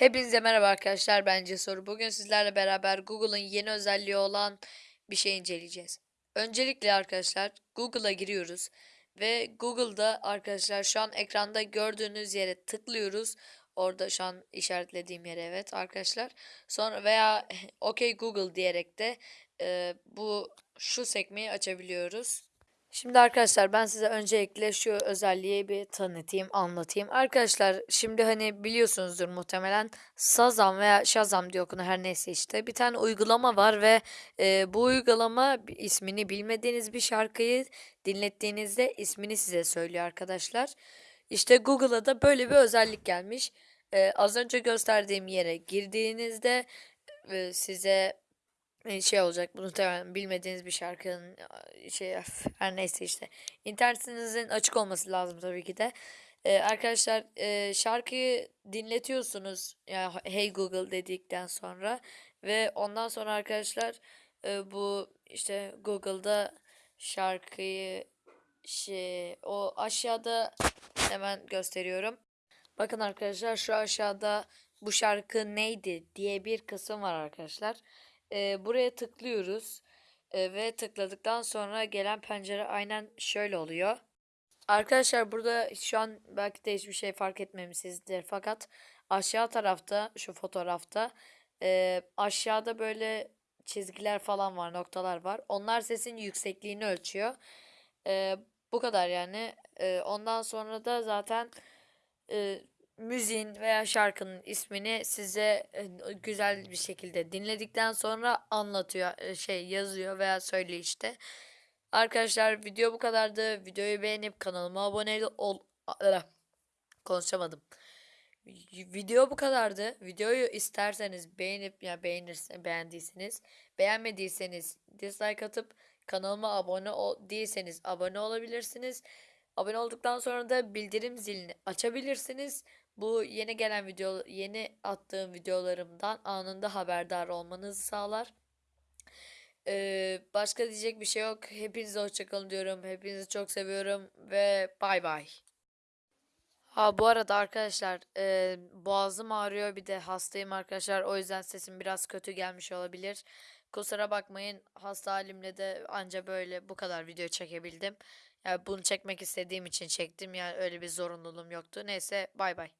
Hepinize merhaba arkadaşlar ben Cesur. Bugün sizlerle beraber Google'ın yeni özelliği olan bir şey inceleyeceğiz. Öncelikle arkadaşlar Google'a giriyoruz ve Google'da arkadaşlar şu an ekranda gördüğünüz yere tıklıyoruz. Orada şu an işaretlediğim yere evet arkadaşlar. Sonra veya OK Google diyerek de e, bu şu sekmeyi açabiliyoruz. Şimdi arkadaşlar ben size öncelikle şu özelliği bir tanıtayım, anlatayım. Arkadaşlar şimdi hani biliyorsunuzdur muhtemelen Sazam veya Shazam diye okunur her neyse işte. Bir tane uygulama var ve e, bu uygulama ismini bilmediğiniz bir şarkıyı dinlettiğinizde ismini size söylüyor arkadaşlar. İşte Google'a da böyle bir özellik gelmiş. E, az önce gösterdiğim yere girdiğinizde e, size şey olacak bunu muhtemelen bilmediğiniz bir şarkının a, şey her neyse işte internetinizin açık olması lazım tabii ki de E, arkadaşlar e, şarkıyı dinletiyorsunuz yani Hey Google dedikten sonra ve ondan sonra arkadaşlar e, bu işte Google'da şarkıyı şey o aşağıda hemen gösteriyorum. Bakın arkadaşlar şu aşağıda bu şarkı neydi diye bir kısım var arkadaşlar. Ee, buraya tıklıyoruz Ee, ve tıkladıktan sonra gelen pencere aynen şöyle oluyor. Arkadaşlar burada şu an belki de hiçbir şey fark etmemişsinizdir fakat aşağı tarafta şu fotoğrafta e, aşağıda böyle çizgiler falan var noktalar var. Onlar sesin yüksekliğini ölçüyor. E, bu kadar yani. E, ondan sonra da zaten e, müziğin veya şarkının ismini size e, güzel bir şekilde dinledikten sonra anlatıyor, e, şey yazıyor veya söylüyor işte. Arkadaşlar video bu kadardı. Videoyu beğenip kanalıma abone ol konuşamadım. Video bu kadardı. Videoyu isterseniz beğenip ya beğenirse beğendiyseniz, beğenmediyseniz dislike atıp kanalıma abone ol değilseniz abone olabilirsiniz. Abone olduktan sonra da bildirim zilini açabilirsiniz. Bu yeni gelen video, yeni attığım videolarımdan anında haberdar olmanızı sağlar. Ee, başka diyecek bir şey yok. Hepinize hoşçakalın diyorum. Hepinizi çok seviyorum ve bay bay. Ha bu arada arkadaşlar e, boğazım ağrıyor bir de hastayım arkadaşlar. O yüzden sesim biraz kötü gelmiş olabilir. Kusura bakmayın hasta halimle de anca böyle bu kadar video çekebildim. Yani bunu çekmek istediğim için çektim yani öyle bir zorunluluğum yoktu. Neyse bay bay.